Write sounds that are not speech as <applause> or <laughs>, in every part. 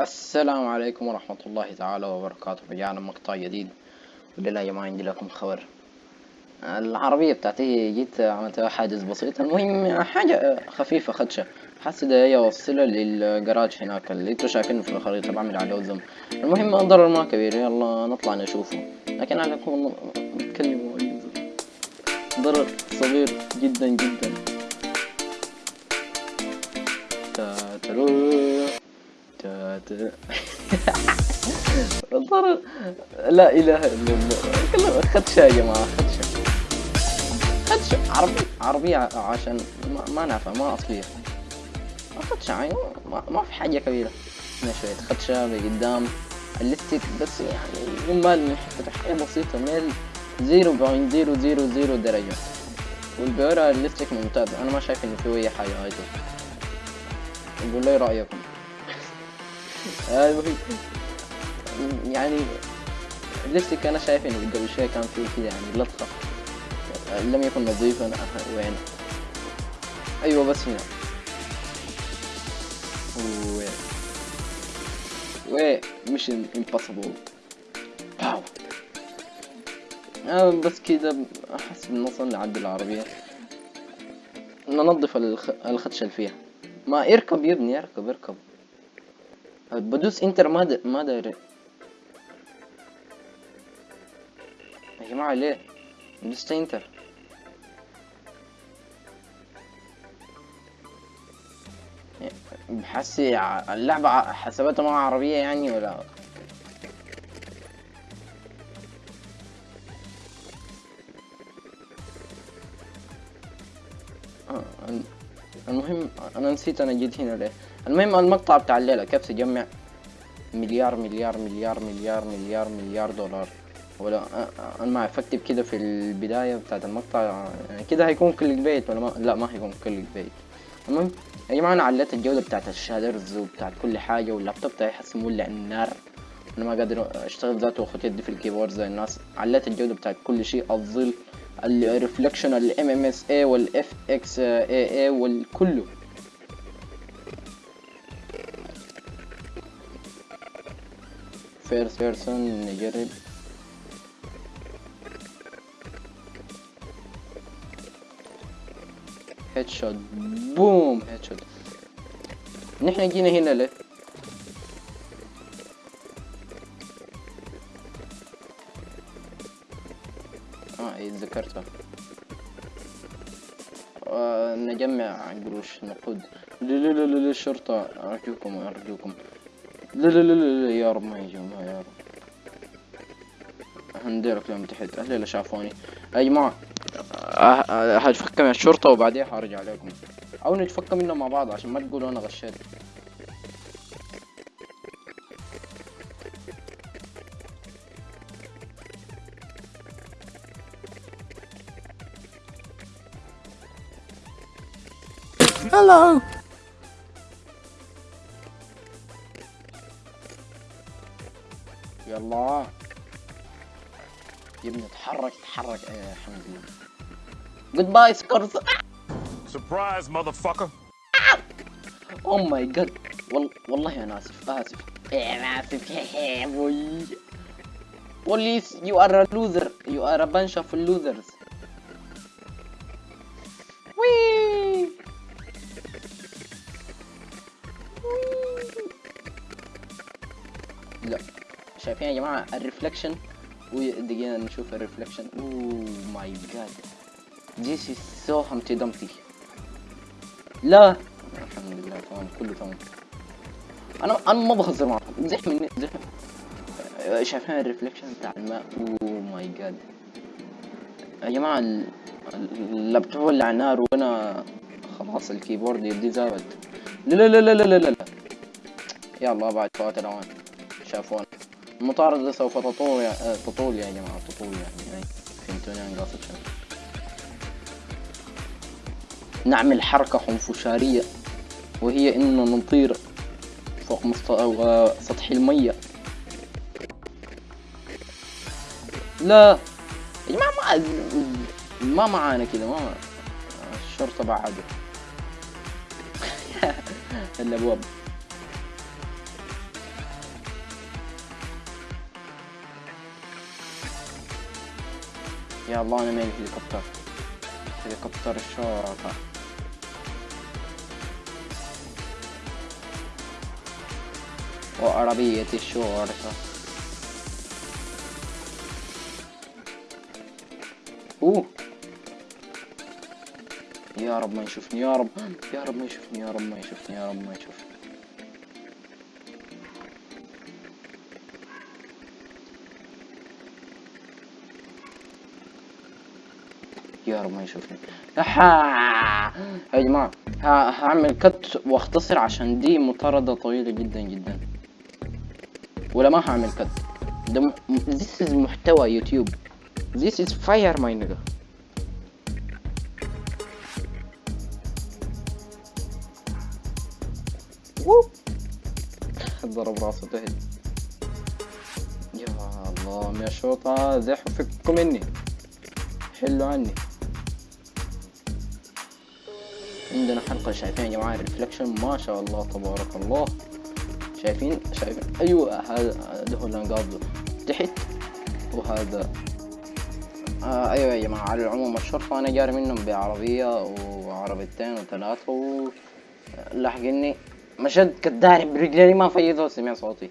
السلام عليكم ورحمة الله تعالى وبركاته. رجعنا مقطع جديد ولله يا جماعة عندي لكم خبر. العربية بتاعتي جيت عملت حاجز بسيط. المهم حاجة خفيفة خدشة. حاسس ده هي اوصلها للجراج هناك اللي أنتوا شايفينه في الخريطة. بعمل عليه زم المهم الضرر ما كبير. يلا نطلع نشوفه. لكن عليكم نتكلم ضرر صغير جدا جدا. <laughs> لا إله إلا الله. خدشة يا جماعة خدشة خدشة عربي عربية عشان ما, ما نافع ما أصلية. خدشة يعني ما, ما في حاجة كبيرة. هنا شوية خدشة بقدام الليستيك بس يعني يمال من حتة بسيطة ميل zero point zero zero zero درجة. والبيورا الليستيك ممتاز. أنا ما شايف إنه في اي حاجة هايته قول لي رأيكم المهم يعني الليستيك أنا شايف إنه قبل شوي كان فيه كذا يعني لطخة. لم يكن نظيفا وين؟ أيوه بس هنا. و و mission impossible باو آه بس كده أحس بنوصل نعدل العربية. ننظف الخ... الخدشة اللي فيها. ما اركب يا ابني اركب اركب. بدوس انتر ما د... ما داير. يا جماعة ليه؟ دوست انتر بحسي اللعبة حسبتها مع عربية يعني ولا؟ آه المهم أنا نسيت أنا جيت هنا ليه؟ المهم المقطع بتاع الليلة كيف تجمع؟ مليار مليار مليار مليار مليار مليار دولار. ولا أنا ما افكتب كده في البداية بتاعت المقطع يعني كده هيكون clickbait ولا ما؟ لا ما هيكون clickbait المهم يا جماعة أنا عليت الجودة بتاعت ال shaders وبتاعت كل حاجة واللابتوب بتاعي حس مولع النار أنا ما قادر أشتغل ذاته وأخد يدي في ال keyboard زي الناس. عليت الجودة بتاعت كل شيء الظل ال reflection ال MSAA وال FXAA والكله first person نجرب headshot boom headshot نحن جينا هنا ليه آه آه نجمع قروش نقود. الشرطة أرجوكم أرجوكم. لا لا لا لا يا رب ما يجوا يا رب. هنديرك لهم تحت. أهلي شافوني. يا جماعة هتفك من الشرطة وبعدين هرجع لكم أو نتفك منهم مع بعض عشان ما تقولوا أنا غشيت. Hello. يلا يا ابني اتحرك اتحرك إيه الحمد لله. goodbye suckers. Surprise, motherfucker. oh my God والله أنا آسف آسف. أنا آسف. يا بوي بوليس you are a loser you are a bunch of losers. وي لا شايفين يا جماعة ال reflection ودقيقة نشوف ال reflection oh my God This is so humpty dumpty. لا. الحمد لله تمام كله تمام. أنا أنا ما بهزر معكم. زح مني زح شايفين ال reflection بتاع الماء؟ oh my God يا جماعة ال- اللابتوب ولع نار وأنا خلاص ال keyboard يدي زابد لا لا لا لا لا لا لا. يلا بعد فوات الاوان شافون المطاردة سوف تطول يا آه، تطول يا جماعة تطول يعني فهمتوني أنا قاصد شنو نعمل حركة خنفشارية وهي اننا نطير فوق مستوى سطح المية. لا يا جماعة ما ما معانا كذا ما الشرطة بعده الابواب <laughs> يا الله أنا مالي هليكوبتر هليكوبتر الشرطة وعربية الشرطة أوه. يا رب ما يشوفني يا رب يا رب ما يشوفني يا رب ما يشوفني يا رب ما يشوفني. يا رب ما يشوفني أحا. يا جماعة ه- هعمل كت واختصر عشان دي مطاردة طويلة جدا جدا. ولا ما هعمل كت ده م... is محتوى يوتيوب. This is fire my. ضرب راسه تهد. يا الله يا شوطة زحوا فكوا مني حلوا عني. عندنا حلقة شايفين يا جماعة ريفلكشن ما شاء الله تبارك الله. شايفين؟ شايفين؟ أيوه هذا هو الانقاض تحت وهذا آه أيوه يا جماعة على العموم الشرطة أنا جاري منهم بعربية وعربيتين وثلاثة و لاحقني مشد كداري برجلي ما فيضوا سمع صوتي.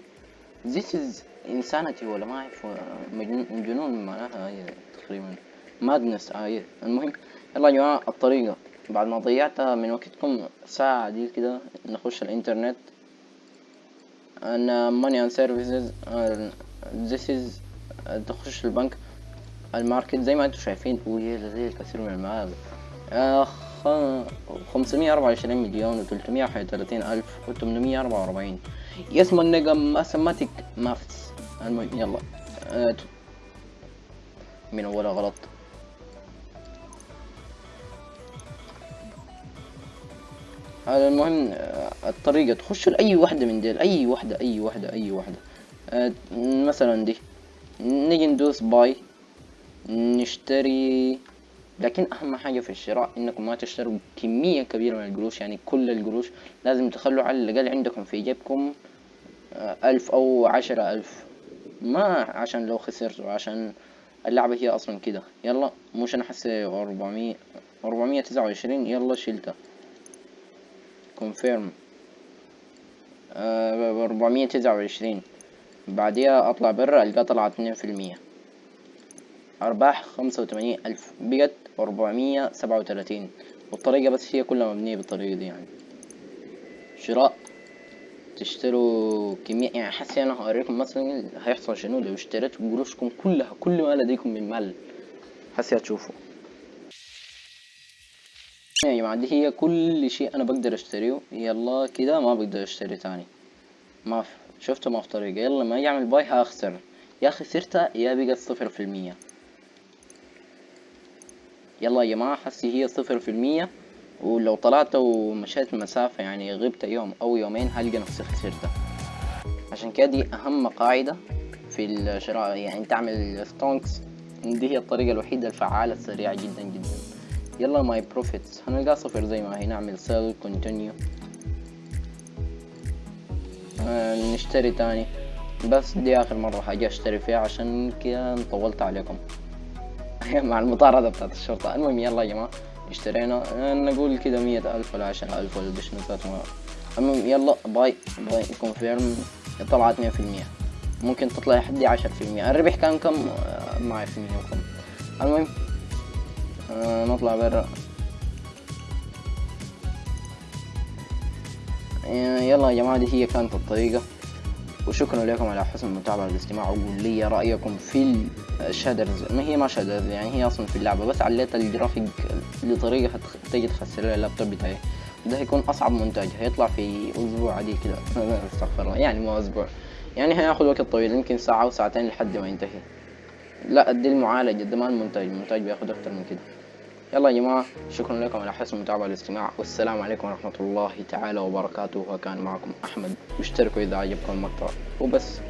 This is insanity ولا ما أعرف مجنون جنون معناها تقريبا. مادنس آه المهم يلا يا جماعة الطريقة. بعد ما ضيعت من وقتكم ساعة دي كده نخش الإنترنت. ان money and services uh, this is uh, تخش البنك الماركت زي ما أنتم شايفين. وهي لديه الكثير من خمسمية أربعة وعشرين مليون وتلتمية واحد وثلاثين ألف وتمنمية أربعة وأربعين. اسم النجم ماثماتيك ماثس المهم يلا. آه، من أولها غلط. المهم الطريقة تخش لأي واحدة من ديل أي واحدة أي واحدة أي واحدة آه، مثلا دي نيجي ندوس باي نشتري لكن أهم حاجة في الشراء إنكم ما تشتروا كمية كبيرة من القروش يعني كل القروش لازم تخلوا على الأقل عندكم في جيبكم آه، ألف أو عشرة ألف. ما عشان لو خسرتوا عشان اللعبة هي أصلا كده. يلا مش أنا حسي أربعمية أربعمية تسعة وعشرين يلا شيلتها كونفيرم أربعمية تسعة وعشرين. بعديها أطلع برا ألقاه طلع اتنين في المية. أرباح خمسة وتمانين ألف. بقت أربعمية سبعة وتلاتين. والطريقة بس هي كلها مبنية بالطريقة دي يعني. شراء. تشتروا كمية. يعني حسي أنا هوريكم مثلا هيحصل شنو؟ لو اشتريتوا قروشكم كلها كل ما لديكم من مال. حسي هتشوفوا. يا جماعة دي هي كل شيء أنا بقدر أشتريه. يلا كده ما بقدر أشتري تاني. ما في شفتوا ما في طريقة. يلا ما يعمل باي هخسر يا خسرتها يا بقت صفر في المية. يلا يا جماعة حسي هي صفر في المية. ولو طلعت ومشيت مسافة يعني غبت يوم أو يومين هلقى نفسي خسرتها. عشان كده دي أهم قاعدة في الشراء. يعني تعمل stonks دي هي الطريقة الوحيدة الفعالة السريعة جدا جدا. يلا my profits هنلقى صفر زي ما هي نعمل sell continue آه نشتري تاني. بس دي آخر مرة حاجة أشتري فيها عشان كده طولت عليكم. <laughs> مع المطاردة بتاعت الشرطة. المهم يلا يا جماعة اشترينا. آه، نقول كده مية ألف ولا عشرة ألف ولا بشنطات المهم يلا buy. buy. confirm طلعت مية في المية. ممكن تطلع لحد عشرة في المية. الربح كان كم؟ آه، ما أعرف وكم المهم نطلع برا. آه، يلا يا جماعة دي هي كانت الطريقة. وشكرا لكم على حسن المتابعة والاستماع وقول لي رأيكم في ال shaders ما هي ما shaders يعني هي أصلا في اللعبة بس عليت الجرافيك لطريقة تجي تخسر اللابتوب بتاعي. ده هيكون أصعب مونتاج هيطلع في أسبوع عادي كده. <laughs> استغفر الله يعني مو أسبوع. يعني هياخد وقت طويل يمكن ساعة أو ساعتين لحد ما ينتهي. لا دي المعالجة ده ما المونتاج. المونتاج بياخد أكتر من كده. يلا يا جماعة شكرا لكم على حسن المتابعة والاستماع والسلام عليكم ورحمة الله تعالى وبركاته. وكان معكم أحمد واشتركوا إذا عجبكم المقطع. وبس.